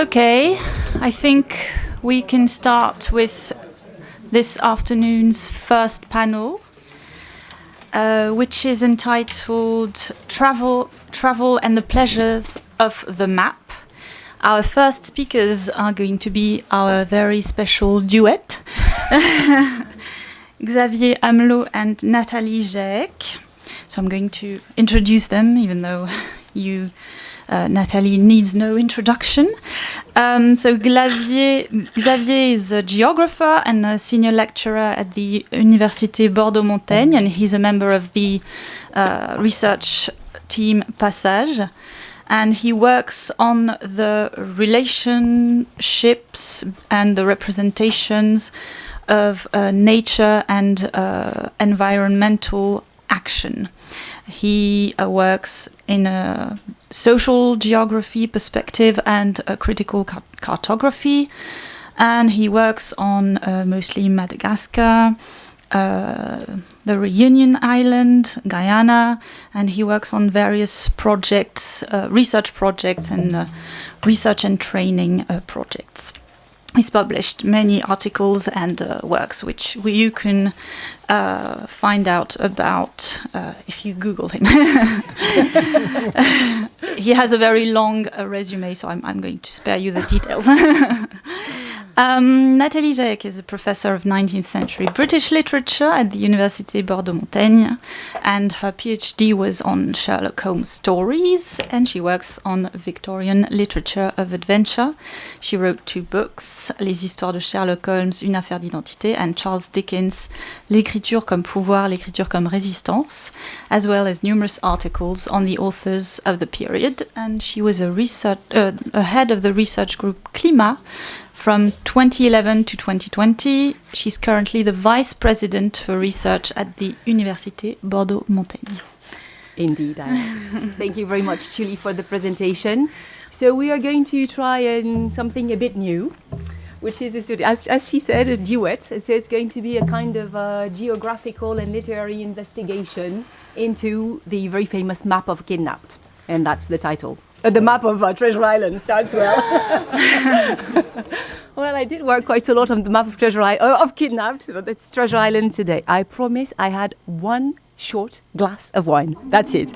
Okay, I think we can start with this afternoon's first panel, uh, which is entitled Travel, Travel and the Pleasures of the Map. Our first speakers are going to be our very special duet, Xavier Amelot and Nathalie Jaëck. So I'm going to introduce them, even though you uh, Nathalie needs no introduction. Um, so Xavier, Xavier is a geographer and a senior lecturer at the Université Bordeaux-Montaigne, and he's a member of the uh, research team Passage. And he works on the relationships and the representations of uh, nature and uh, environmental action. He uh, works in a social geography perspective and a critical car cartography, and he works on uh, mostly Madagascar, uh, the Reunion Island, Guyana, and he works on various projects, uh, research projects, and research and training projects he's published many articles and uh, works which you can uh, find out about uh, if you Google him. he has a very long uh, resume, so I'm, I'm, going to spare you the details. Um, Nathalie Jaëck is a professor of 19th century British literature at the Université Bordeaux-Montaigne, and her PhD was on Sherlock Holmes stories, and she works on Victorian literature of adventure. She wrote two books, Les histoires de Sherlock Holmes, Une affaire d'identité, and Charles Dickens, L'écriture comme pouvoir, l'écriture comme résistance, as well as numerous articles on the authors of the period, and she was a research, uh, a head of the research group CLIMAS, from 2011 to 2020, she's currently the Vice President for Research at the Université Bordeaux-Montaigne. Indeed, Thank you very much, Julie, for the presentation. So we are going to try and something a bit new, which is, a, as, as she said, a duet. So it's going to be a kind of a geographical and literary investigation into the very famous map of Kidnapped. And that's the title. Uh, the map of uh, Treasure Island starts well. well, I did work quite a lot on the map of Treasure Island, uh, of Kidnapped, but it's Treasure Island today. I promise I had one short glass of wine. That's it.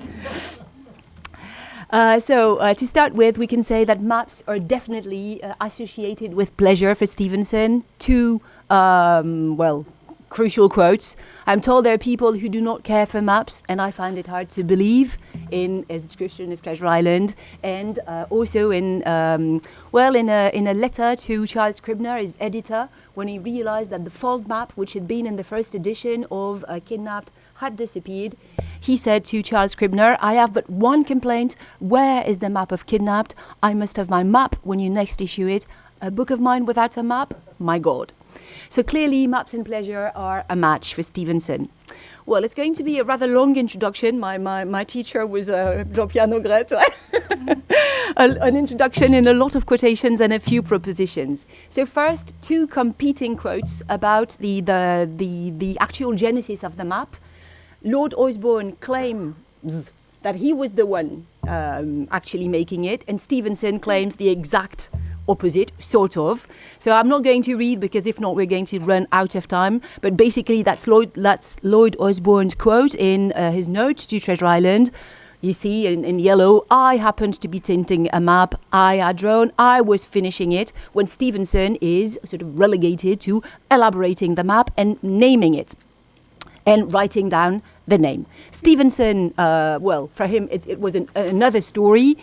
Uh, so, uh, to start with, we can say that maps are definitely uh, associated with pleasure for Stevenson. Two, um, well, crucial quotes. I'm told there are people who do not care for maps, and I find it hard to believe in his description of Treasure Island, and uh, also in um, well, in a in a letter to Charles Scribner, his editor, when he realized that the fold map, which had been in the first edition of uh, Kidnapped, had disappeared. He said to Charles Scribner, I have but one complaint. Where is the map of Kidnapped? I must have my map when you next issue it. A book of mine without a map? My God. So clearly, maps and pleasure are a match for Stevenson. Well, it's going to be a rather long introduction. My, my, my teacher was uh, Jean-Pierre Naugrette. an introduction in a lot of quotations and a few propositions. So first, two competing quotes about the, the, the, the actual genesis of the map. Lloyd Osbourne claims that he was the one um, actually making it, and Stevenson claims the exact opposite, sort of. So I'm not going to read because if not, we're going to run out of time. But basically, that's Lloyd, that's Lloyd Osbourne's quote in uh, his note to Treasure Island. You see in, in yellow, I happened to be tinting a map I had drawn. I was finishing it when Stevenson is sort of relegated to elaborating the map and naming it and writing down the name. Stevenson, uh, well, for him, it, it was an, another story.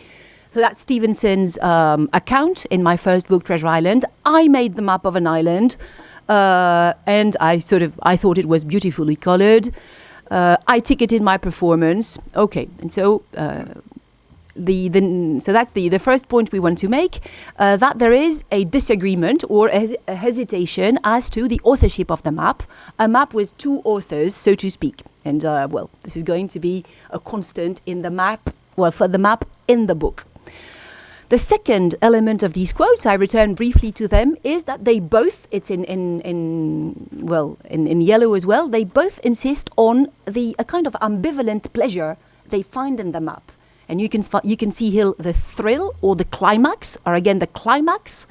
So that's Stevenson's um, account in my first book, Treasure Island. I made the map of an island, uh, and I sort of I thought it was beautifully colored. Uh, I ticketed my performance. Okay, and so. Uh, the, the, so that's the, the first point we want to make, uh, that there is a disagreement or a, a hesitation as to the authorship of the map, a map with two authors, so to speak. And uh, well, this is going to be a constant in the map, well, for the map in the book. The second element of these quotes, I return briefly to them, is that they both, it's in, in, in well, in, in yellow as well, they both insist on the a kind of ambivalent pleasure they find in the map. And you can, you can see here the thrill or the climax, or again the climax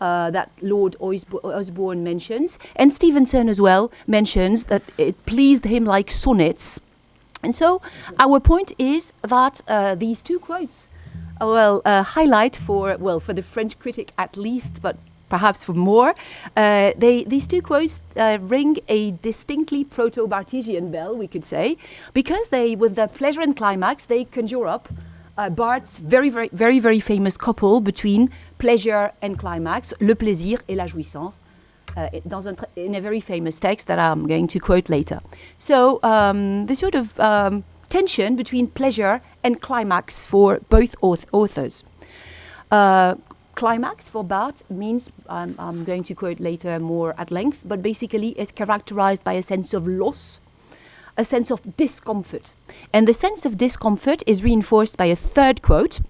uh, that Lloyd Osbo- Osbourne mentions. And Stevenson as well mentions that it pleased him like sonnets. And so our point is that uh, these two quotes, well, uh, highlight for, well, for the French critic at least, but perhaps for more, uh, they, these two quotes uh, ring a distinctly proto-Barthesian bell, we could say, because they, with the pleasure and climax, they conjure up uh, very, very, very, very famous couple between pleasure and climax, le plaisir et la jouissance, uh, in a very famous text that I'm going to quote later. So um, the sort of um, tension between pleasure and climax for both auth authors. Uh, climax for Barthes means, um, I'm going to quote later more at length, but basically is characterized by a sense of loss, a sense of discomfort. And the sense of discomfort is reinforced by a third quote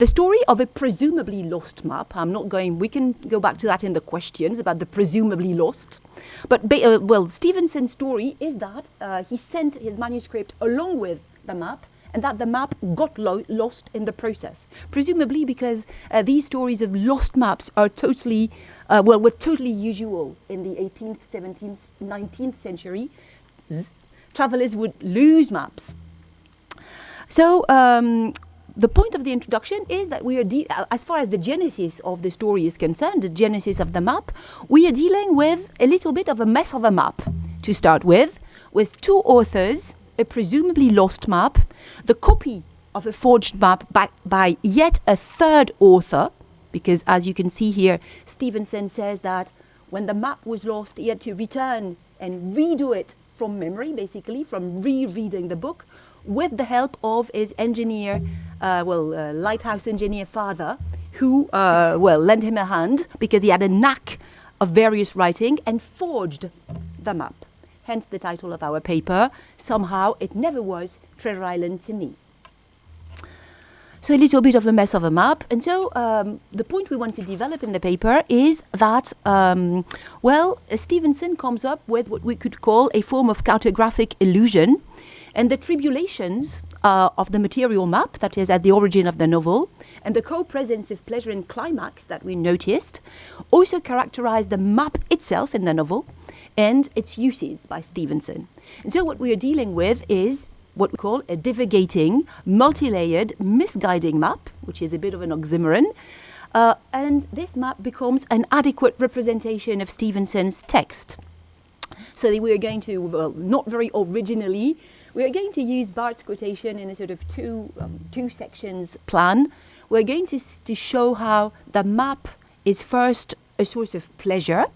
the story of a presumably lost map. I'm not going, we can go back to that in the questions about the presumably lost. But, uh, well, Stevenson's story is that uh, he sent his manuscript along with the map and that the map got lo lost in the process. Presumably because uh, these stories of lost maps are totally, uh, well, were totally usual in the 18th, 17th, 19th century. Z travelers would lose maps. So um, the point of the introduction is that we are, uh, as far as the genesis of the story is concerned, the genesis of the map, we are dealing with a little bit of a mess of a map to start with, with two authors, a presumably lost map, the copy of a forged map by, by yet a third author, because as you can see here, Stevenson says that when the map was lost, he had to return and redo it from memory, basically, from rereading the book, with the help of his engineer uh, well, uh, lighthouse engineer father, who, uh, well, lent him a hand because he had a knack of various writing and forged the map. Hence the title of our paper, Somehow It Never Was Treasure Island to Me. So a little bit of a mess of a map. And so um, the point we want to develop in the paper is that, um, well, Stevenson comes up with what we could call a form of cartographic illusion. And the tribulations uh, of the material map that is at the origin of the novel, and the co-presence of pleasure and climax that we noticed, also characterize the map itself in the novel and its uses by Stevenson. And so what we are dealing with is what we call a divagating, multi-layered, misguiding map, which is a bit of an oxymoron, uh, and this map becomes an adequate representation of Stevenson's text. So we are going to, well, not very originally, we are going to use Barthes's quotation in a sort of two, um, two sections plan. We're going to, to show how the map is first a source of pleasure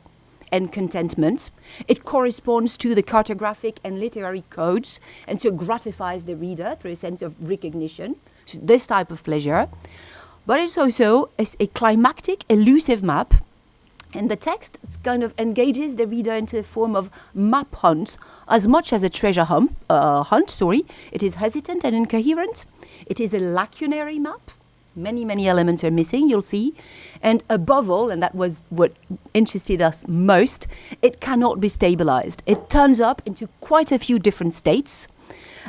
and contentment. It corresponds to the cartographic and literary codes and so gratifies the reader through a sense of recognition, so this type of pleasure. But it's also a, a climactic, elusive map and the text kind of engages the reader into a form of map hunt as much as a treasure hunt, uh, hunt. Sorry, it is hesitant and incoherent. It is a lacunary map. Many, many elements are missing, you'll see. And above all, and that was what interested us most, it cannot be stabilized. It turns up into quite a few different states.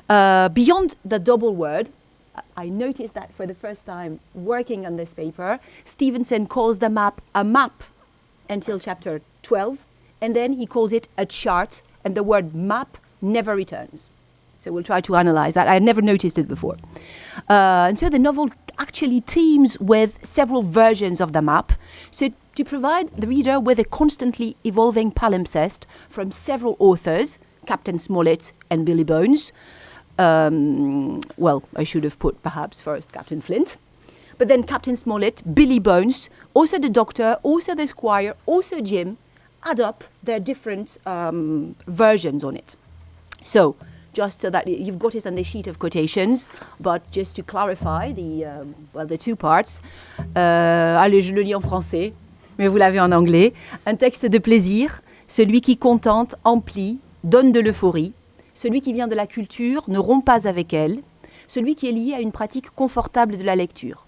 Uh, beyond the double word, I noticed that for the first time working on this paper, Stevenson calls the map a map until chapter 12, and then he calls it a chart, and the word map never returns. So we'll try to analyze that. I had never noticed it before. Uh, and so the novel actually teems with several versions of the map, so to provide the reader with a constantly evolving palimpsest from several authors, Captain Smollett and Billy Bones. Um, well, I should have put perhaps first Captain Flint. But then Captain Smollett, Billy Bones, also the doctor, also the squire, also Jim, add up their different um, versions on it. So, just so that you've got it on the sheet of quotations, but just to clarify the, um, well, the two parts. Euh, allez, je le lis en français, mais vous l'avez en anglais. Un texte de plaisir, celui qui contente, emplit, donne de l'euphorie. Celui qui vient de la culture ne rompt pas avec elle. Celui qui est lié à une pratique confortable de la lecture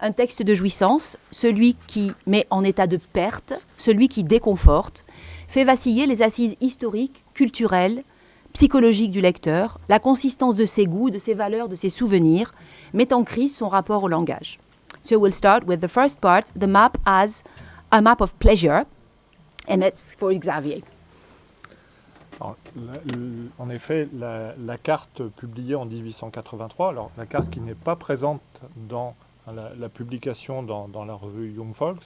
un texte de jouissance, celui qui met en état de perte, celui qui déconforte, fait vaciller les assises historiques, culturelles, psychologiques du lecteur, la consistance de ses goûts, de ses valeurs, de ses souvenirs, met en crise son rapport au langage. So we'll start with the first part, the map as a map of pleasure, and that's for Xavier. En effet, la, carte publiée en 1883, alors la carte qui n'est pas présente dans la, publication dans, dans la revue Young Folks,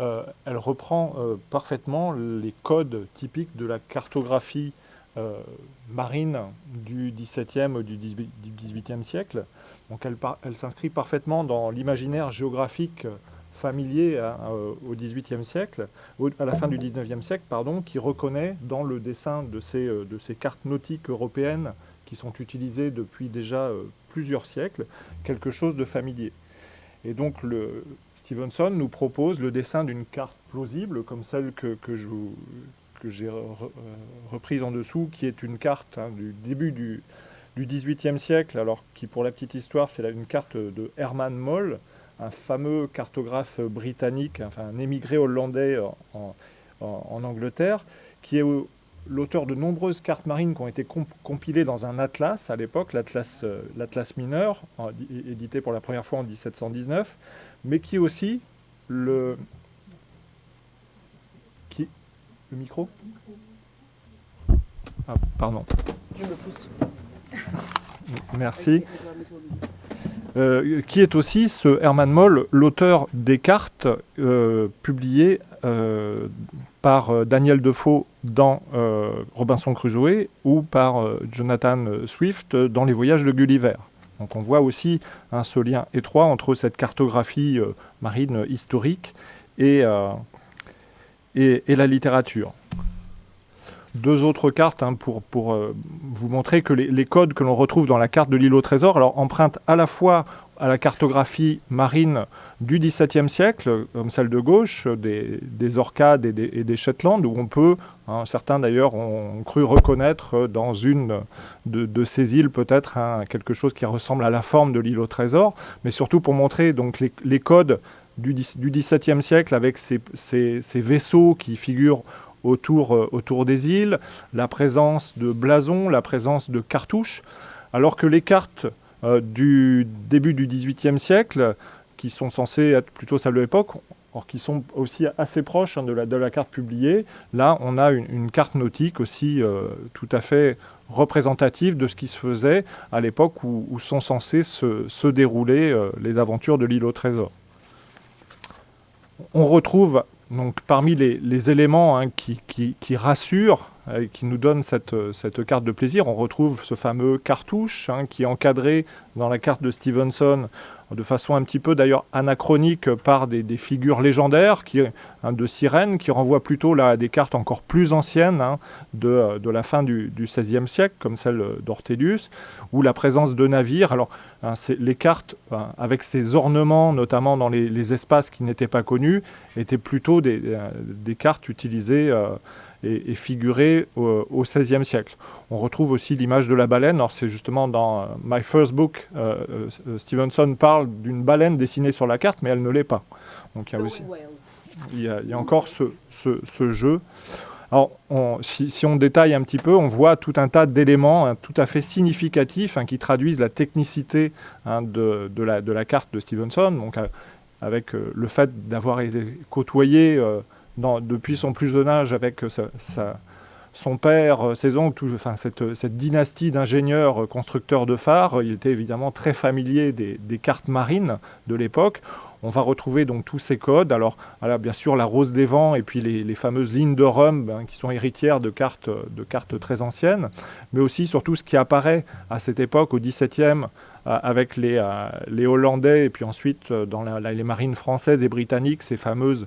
euh, elle reprend euh, parfaitement les codes typiques de la cartographie euh, marine du XVIIe ou du XVIIIe siècle. Donc elle, s'inscrit parfaitement dans l'imaginaire géographique familier à- euh, au XVIIIe siècle à la fin du 19e siècle, pardon, qui reconnaît dans le dessin de ces, euh, de ces cartes nautiques européennes qui sont utilisées depuis déjà euh, plusieurs siècles, quelque chose de familier. Et donc le, Stevenson nous propose le dessin d'une carte plausible, comme celle que, que je vous- que j'ai re- euh, reprise en dessous, qui est une carte hein, du début du, du XVIIIe siècle, alors qui pour la petite histoire c'est une carte de Herman Moll, un fameux cartographe britannique, enfin un émigré hollandais en, en- Angleterre, qui est au- l'auteur de nombreuses cartes marines qui ont été comp- compilées dans un atlas à l'époque, l'atlas euh, mineur, édité pour la première fois en 1719, mais qui est aussi le... Le micro Ah, pardon. Je me pousse. Merci. Euh, qui est aussi ce Herman Moll, l'auteur des cartes euh, publiées euh, par Daniel Defoe dans Robinson Crusoe ou par Jonathan Swift dans Les Voyages de Gulliver. Donc on voit aussi hein, ce lien étroit entre cette cartographie marine historique et, et, la littérature. Deux autres cartes hein, pour, pour euh, vous montrer que les, codes que l'on retrouve dans la carte de l'île au trésor alors, empruntent à la fois à la cartographie marine du XVIIe siècle, comme celle de gauche, des, des Orcades et des, et Shetland, où on peut, hein, certains d'ailleurs ont cru reconnaître dans une de, ces îles peut-être hein, quelque chose qui ressemble à la forme de l'île au trésor, mais surtout pour montrer donc les codes du, XVIIe siècle avec ces, vaisseaux qui figurent autour, euh, autour des îles, la présence de blasons, la présence de cartouches, alors que les cartes euh, du début du XVIIIe siècle, qui sont censées être plutôt celles de l'époque, or qui sont aussi assez proches hein, de, la, carte publiée, là on a une, carte nautique aussi euh, tout à fait représentative de ce qui se faisait à l'époque où, sont censées se, se dérouler les aventures de l'île au trésor. On retrouve donc parmi les, éléments hein, qui, qui- rassurent euh, qui nous donnent cette, euh, cette carte de plaisir, on retrouve ce fameux cartouche hein, qui est encadré dans la carte de Stevenson de façon un petit peu d'ailleurs anachronique par des, figures légendaires hein, de sirènes qui renvoient plutôt là, à des cartes encore plus anciennes hein, de, euh, de la fin du, XVIe siècle, comme celle d'Ortelius, ou la présence de navires. Alors, hein, les cartes, avec ces ornements, notamment dans les, espaces qui n'étaient pas connus, étaient plutôt des, euh, cartes utilisées euh, et, et figurées au, XVIe siècle. On retrouve aussi l'image de la baleine. Alors, c'est justement dans euh, My First Book, euh, euh, Stevenson parle d'une baleine dessinée sur la carte, mais elle ne l'est pas. Donc, il y a encore ce, jeu. Alors, si, on détaille un petit peu, on voit tout un tas d'éléments hein, tout à fait significatifs hein, qui traduisent la technicité hein, de, la, carte de Stevenson, donc avec le fait d'avoir côtoyé depuis son plus jeune âge avec euh, son père, euh, ses oncles, enfin, cette, cette dynastie d'ingénieurs euh, constructeurs de phares, il était évidemment très familier des, cartes marines de l'époque. On va retrouver donc tous ces codes. Alors, voilà, bien sûr, la rose des vents et puis les, fameuses lignes de Rhum ben, qui sont héritières de cartes, cartes très anciennes, mais aussi surtout ce qui apparaît à cette époque, au XVIIe, euh, avec les, euh, Hollandais et puis ensuite euh, dans les marines françaises et britanniques, ces fameuses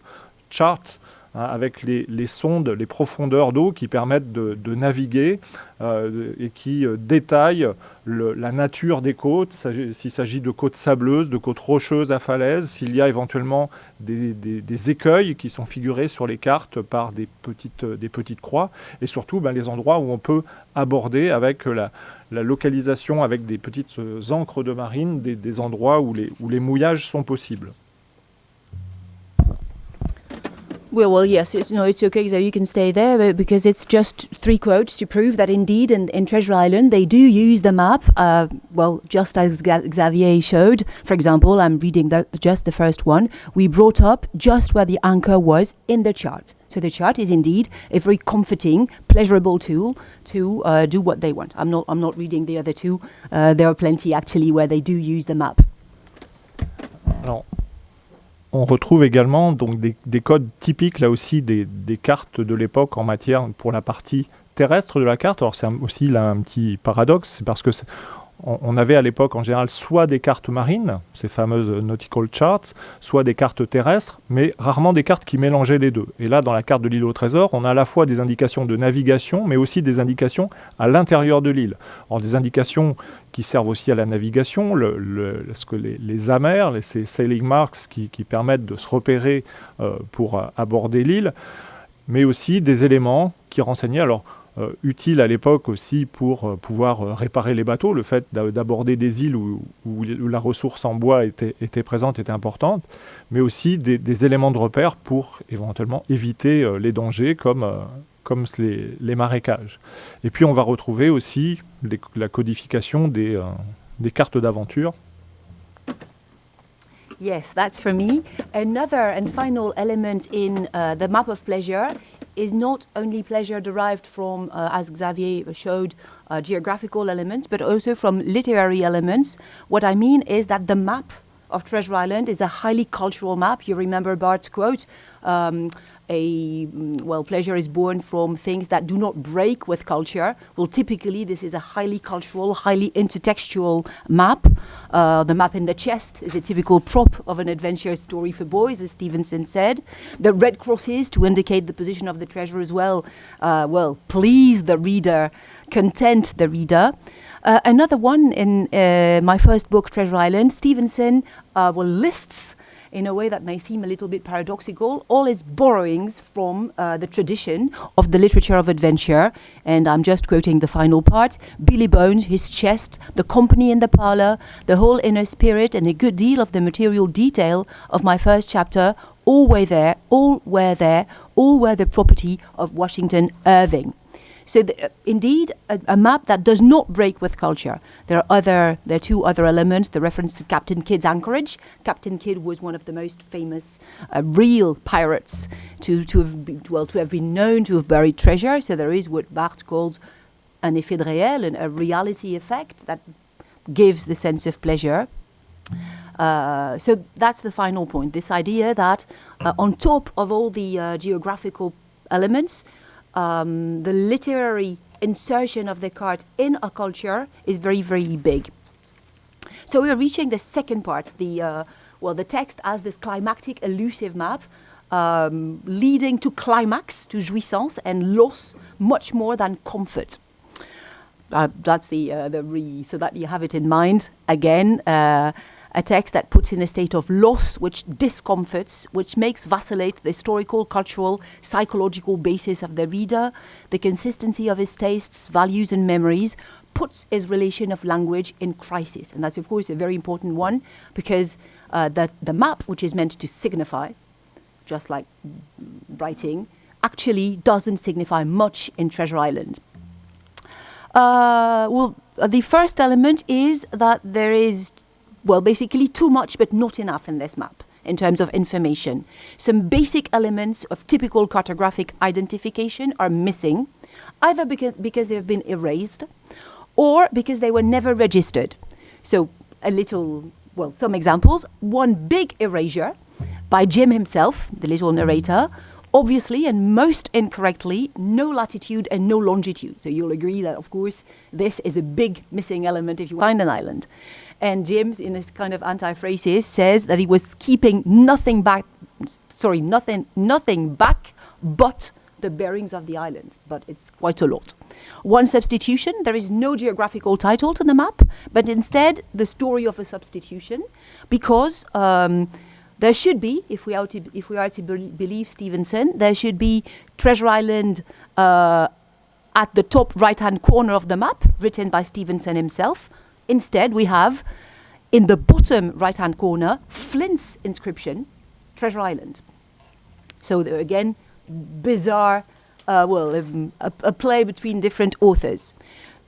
charts hein, avec les, sondes, les profondeurs d'eau qui permettent de, naviguer euh, et qui euh, détaillent le- la nature des côtes, s'il s'agit de côtes sableuses, de côtes rocheuses à falaises, s'il y a éventuellement des, écueils qui sont figurés sur les cartes par des petites, croix, et surtout ben, les endroits où on peut aborder avec la, localisation avec des petites euh, ancres de marine, des, endroits où les mouillages sont possibles. Well, well, yes, it's, no, it's okay, so you can stay there because it's just three quotes to prove that indeed in, in Treasure Island they do use the map, uh, well, just as Xavier showed. For example, I'm reading the, just the first one. We brought up just where the anchor was in the chart. So the chart is indeed a very comforting, pleasurable tool to uh, do what they want. I'm not, I'm not reading the other two. Uh, there are plenty actually where they do use the map. Alors, on retrouve également donc des, des codes typiques là aussi des, cartes de l'époque en matière pour la partie terrestre de la carte. Alors c'est aussi là un petit paradoxe, c'est parce que on, avait à l'époque en général soit des cartes marines, ces fameuses nautical charts, soit des cartes terrestres, mais rarement des cartes qui mélangeaient les deux. Et là, dans la carte de l'île au trésor, on a à la fois des indications de navigation, mais aussi des indications à l'intérieur de l'île. Des indications qui servent aussi à la navigation, les, amers, les, ces sailing marks qui, qui permettent de se repérer euh, pour euh, aborder l'île, mais aussi des éléments qui renseignaient, alors euh, utiles à l'époque aussi pour euh, pouvoir euh, réparer les bateaux, le fait d'a- d'aborder des îles où, la ressource en bois était, présente, était importante, mais aussi des, éléments de repère pour éventuellement éviter les dangers comme, les, marécages. Et puis on va retrouver aussi la codification des, des cartes d'aventure. Yes, that's for me. Another and final element in uh, the map of pleasure is not only pleasure derived from, uh, as Xavier showed, uh, geographical elements, but also from literary elements. What I mean is that the map of Treasure Island is a highly cultural map. You remember Barthes's quote. Um, a mm, well, pleasure is born from things that do not break with culture. Well, typically, this is a highly cultural, highly intertextual map. Uh, the map in the chest is a typical prop of an adventure story for boys, as Stevenson said. The red crosses to indicate the position of the treasure as well. Uh, well, please the reader, content the reader. Uh, another one in uh, my first book, Treasure Island, Stevenson uh, well lists in a way that may seem a little bit paradoxical, all his borrowings from uh, the tradition of the literature of adventure. And I'm just quoting the final part Billy Bones, his chest, the company in the parlor, the whole inner spirit, and a good deal of the material detail of my first chapter. All were there, all were there, all were the property of Washington Irving. So, the, uh, indeed, a, a map that does not break with culture. There are other, there are two other elements. The reference to Captain Kidd's anchorage. Captain Kidd was one of the most famous uh, real pirates to to have been, well to have been known to have buried treasure. So there is what Barthes calls an effet de réel, a reality effect that gives the sense of pleasure. Uh, so that's the final point. This idea that uh, on top of all the uh, geographical elements, um, the literary insertion of the card in a culture is very, very big. So we are reaching the second part, the uh, well, the text as this climactic, elusive map, um, leading to climax, to jouissance, and loss much more than comfort. Uh, that's the uh, the re, so that you have it in mind again. A text that puts in a state of loss, which discomforts, which makes vacillate the historical, cultural, psychological basis of the reader, the consistency of his tastes, values, and memories, puts his relation of language in crisis. And that's, of course, a very important one because uh, the, the map, which is meant to signify, just like writing, actually doesn't signify much in Treasure Island. Uh, well, the first element is that there is, well, basically too much but not enough in this map in terms of information. Some basic elements of typical cartographic identification are missing, either because, because they have been erased or because they were never registered. So, a little, well, some examples. One big erasure by Jim himself, the little narrator, obviously and most incorrectly, no latitude and no longitude. So you'll agree that, of course, this is a big missing element if you find an island. And James, in his kind of anti-phrases, says that he was keeping nothing back, sorry, nothing, nothing back but the bearings of the island. But it's quite a lot. One substitution, there is no geographical title to the map, but instead the story of a substitution, because um, there should be, if we are to, if we are to bel- believe Stevenson, there should be Treasure Island uh, at the top right hand corner of the map, written by Stevenson himself. Instead, we have in the bottom right hand corner Flint's inscription, Treasure Island. So there again, bizarre, uh, well, um, a, a play between different authors.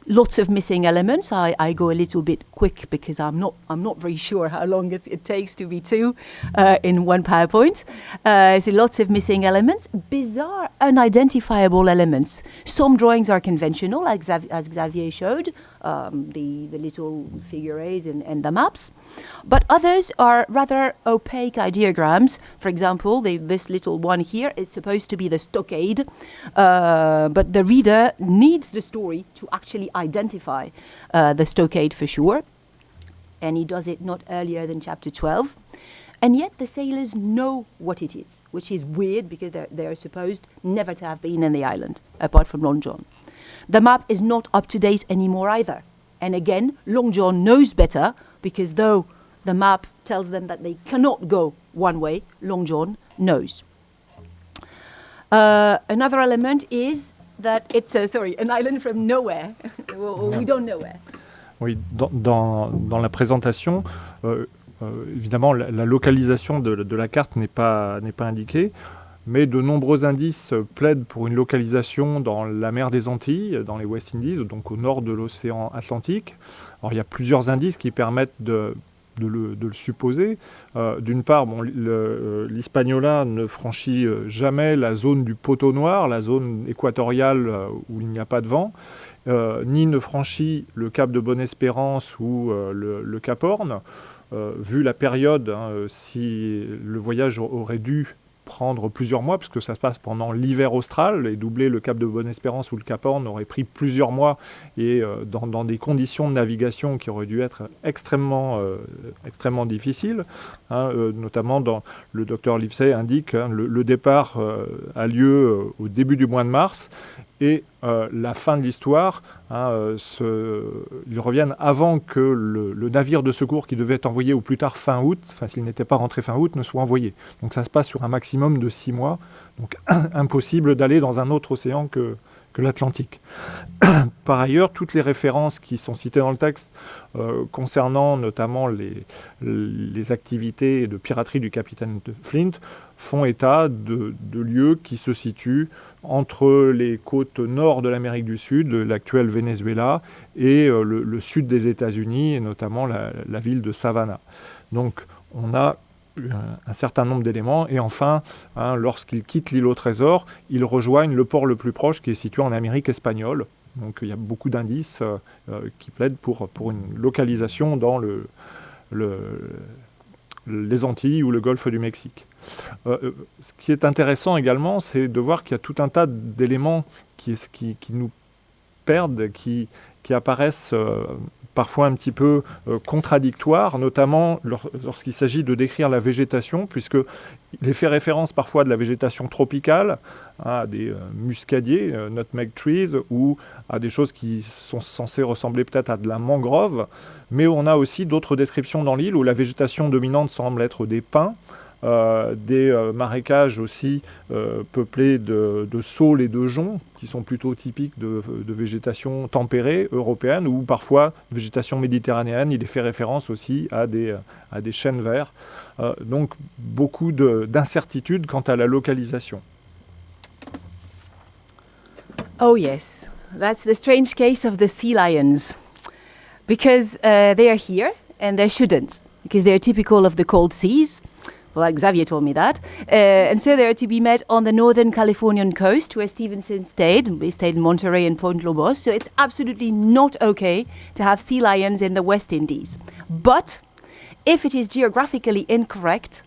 Lots of missing elements. I, I go a little bit quick because I'm not I'm not very sure how long it, it takes to be two uh, in one PowerPoint. Uh, so lots of missing elements, bizarre, unidentifiable elements. Some drawings are conventional, as Xavier showed, um, the the little figures and, and the maps, but others are rather opaque ideograms. For example, the, this little one here is supposed to be the stockade, uh, but the reader needs the story to actually identify uh, the stockade for sure. And he does it not earlier than chapter 12. And yet the sailors know what it is, which is weird because they're, they're supposed never to have been in the island, apart from Long John. The map is not up to date anymore either. And again, Long John knows better because though the map tells them that they cannot go one way, Long John knows. Uh, another element is that it's a, sorry, an island from nowhere. We don't know where. Oui, dans, dans- dans la présentation, euh, euh, évidemment, la, la localisation de, de la carte n'est pas, pas indiquée, mais de nombreux indices plaident pour une localisation dans la mer des Antilles, dans les West Indies, donc au nord de l'océan Atlantique. Alors, il y a plusieurs indices qui permettent de, le, supposer. Euh, D'une part, bon, euh, l'Hispaniola ne franchit euh, jamais la zone du poteau noir, la zone équatoriale où il n'y a pas de vent. Ni ne franchit le cap de Bonne-Espérance ou le, cap Horn. Vu la période, hein, si le voyage aurait dû prendre plusieurs mois, puisque ça se passe pendant l'hiver austral, et doubler le cap de Bonne-Espérance ou le cap Horn aurait pris plusieurs mois, et euh, dans, des conditions de navigation qui auraient dû être extrêmement, euh, extrêmement difficiles, hein, euh, notamment dans le docteur Livesey indique hein, le, départ a lieu au début du mois de mars, et euh, la fin de l'histoire, hein, euh, ils reviennent avant que le, navire de secours qui devait être envoyé au plus tard fin août, enfin s'il n'était pas rentré fin août, ne soit envoyé. Donc ça se passe sur un maximum de six mois, donc impossible d'aller dans un autre océan que, que l'Atlantique. Par ailleurs, toutes les références qui sont citées dans le texte euh, concernant notamment les, activités de piraterie du capitaine Flint font état de, de lieux qui se situent entre les côtes nord de l'Amérique du Sud, l'actuel Venezuela, et euh, le, sud des États-Unis, et notamment la, ville de Savannah. Donc on a un, un certain nombre d'éléments, et enfin, hein, lorsqu'ils quittent l'île au trésor, ils rejoignent le port le plus proche qui est situé en Amérique espagnole. Donc il y a beaucoup d'indices euh, euh, qui plaident pour, une localisation dans le, le- les Antilles ou le golfe du Mexique. Euh, euh, ce qui est intéressant également, c'est de voir qu'il y a tout un tas d'éléments qui, nous perdent, qui, apparaissent euh, parfois un petit peu contradictoires, notamment lor- lorsqu'il s'agit de décrire la végétation, puisque il fait référence parfois de la végétation tropicale, hein, à des muscadiers, nutmeg trees, ou à des choses qui sont censées ressembler peut-être à de la mangrove, mais on a aussi d'autres descriptions dans l'île où la végétation dominante semble être des pins, des euh, marécages aussi euh, peuplés de, saules et de joncs, qui sont plutôt typiques de, végétation tempérée européenne, ou parfois végétation méditerranéenne. Il fait référence aussi à des, euh, à des chênes verts. Euh, donc beaucoup de- d'incertitudes quant à la localisation. Oh, yes. That's the strange case of the sea lions. Because uh, they are here and they shouldn't, because they're typical of the cold seas. Well, Xavier told me that. Uh, and so they're to be met on the northern Californian coast where Stevenson stayed. We stayed in Monterey and Point Lobos. So it's absolutely not okay to have sea lions in the West Indies. But if it is geographically incorrect,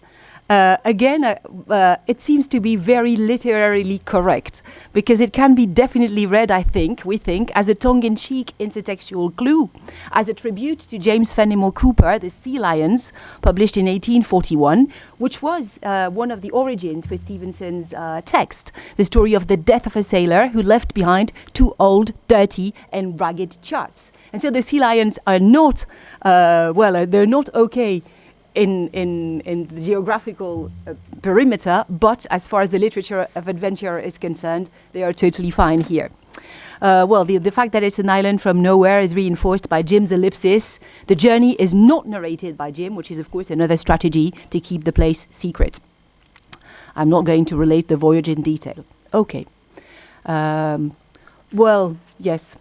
uh, again, uh, uh, it seems to be very literarily correct because it can be definitely read, I think, we think, as a tongue in cheek intertextual clue, as a tribute to James Fenimore Cooper, The Sea Lions, published in 1841, which was uh, one of the origins for Stevenson's uh, text, the story of the death of a sailor who left behind two old, dirty, and ragged charts. And so the sea lions are not, uh, well, they're not okay in, in, in the geographical uh, perimeter, but as far as the literature of adventure is concerned, they are totally fine here. Uh, well, the, the fact that it's an island from nowhere is reinforced by Jim's ellipsis. The journey is not narrated by Jim, which is, of course, another strategy to keep the place secret. I'm not going to relate the voyage in detail. Okay. Um, well, yes.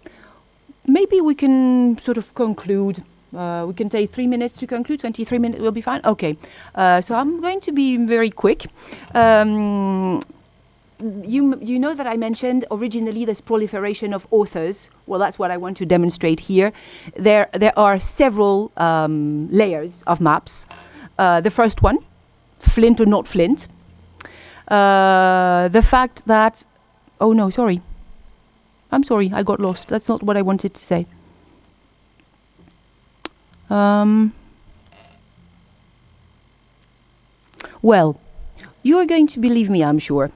Maybe we can sort of conclude. Uh, we can take three minutes to conclude. 23 minutes will be fine. Okay. Uh, so I'm going to be very quick. Um, you, you know that I mentioned originally this proliferation of authors. Well, that's what I want to demonstrate here. There, there are several um, layers of maps. Uh, the first one, Flint or not Flint. Uh, the fact that, oh no, sorry. I'm sorry, I got lost. That's not what I wanted to say. Um, well, you are going to believe me, I'm sure.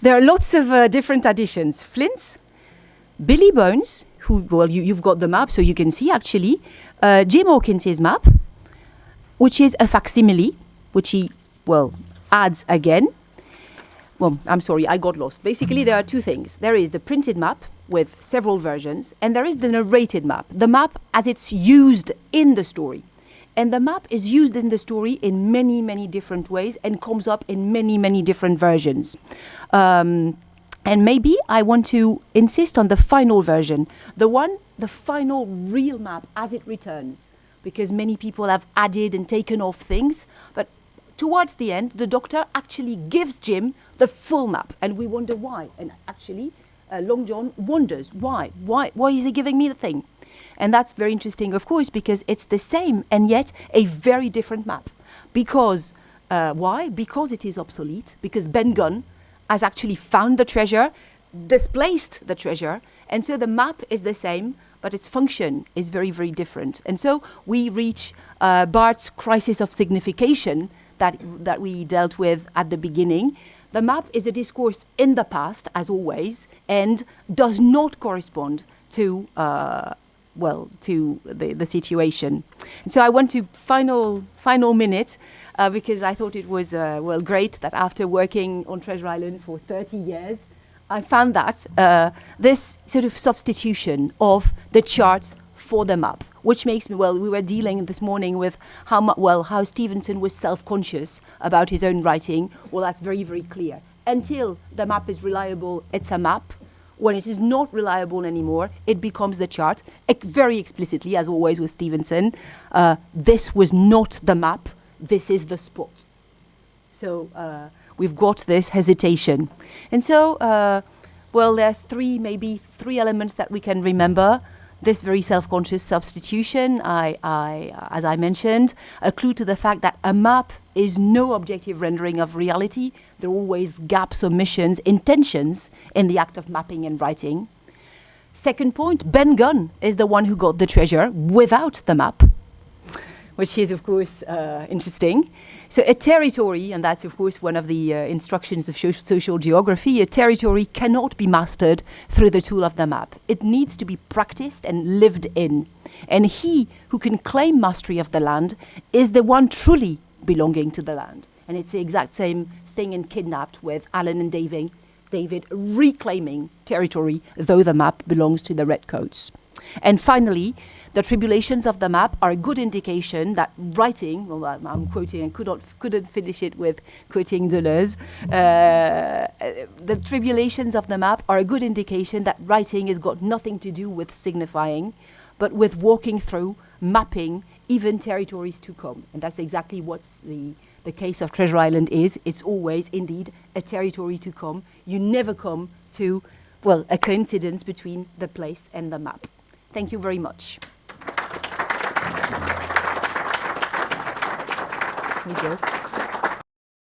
There are lots of uh, different additions. Flints, Billy Bones, who, well, you, you've got the map, so you can see actually. Uh, Jim Hawkins' map, which is a facsimile, which he, well, adds again. Well, I'm sorry, I got lost. Basically, there are two things. There is the printed map with several versions, and there is the narrated map, the map as it's used in the story. And the map is used in the story in many, many different ways and comes up in many, many different versions. Um, and maybe I want to insist on the final version, the one, the final real map as it returns, because many people have added and taken off things, but towards the end, the doctor actually gives Jim the full map, and we wonder why. And actually, uh, Long John wonders why. Why? Why is he giving me the thing? And that's very interesting, of course, because it's the same and yet a very different map. Because uh, why? Because it is obsolete. Because Ben Gunn has actually found the treasure, displaced the treasure, and so the map is the same, but its function is very, very different. And so we reach uh, Barthes's crisis of signification that, that we dealt with at the beginning. The map is a discourse in the past, as always, and does not correspond to, uh, well, to the, the situation. So I want to, final, final minute, uh, because I thought it was, uh, well, great that after working on Treasure Island for 30 years, I found that uh, this sort of substitution of the chart for the map, which makes me, well, we were dealing this morning with how, mu- well, how Stevenson was self-conscious about his own writing. Well, that's very, very clear. Until the map is reliable, it's a map. When it is not reliable anymore, it becomes the chart. Very explicitly, as always with Stevenson, uh, this was not the map, this is the spot. So uh, we've got this hesitation. And so, uh, well, there are three, maybe three elements that we can remember. This very self-conscious substitution, I, I, as I mentioned, a clue to the fact that a map is no objective rendering of reality. There are always gaps, omissions, intentions in the act of mapping and writing. Second point, Ben Gunn is the one who got the treasure without the map which is, of course, uh, interesting. So, a territory, and that's, of course, one of the uh, instructions of social geography, a territory cannot be mastered through the tool of the map. It needs to be practiced and lived in. And he who can claim mastery of the land is the one truly belonging to the land. And it's the exact same thing in Kidnapped with Alan and David, David reclaiming territory, though the map belongs to the Redcoats. And finally, the tribulations of the map are a good indication that writing, well, I'm, I'm quoting and could not, couldn't finish it with quoting Deleuze, uh, the tribulations of the map are a good indication that writing has got nothing to do with signifying, but with walking through, mapping, even territories to come. And that's exactly what the, the case of Treasure Island is. It's always, indeed, a territory to come. You never come to, well, a coincidence between the place and the map. Thank you very much. We go.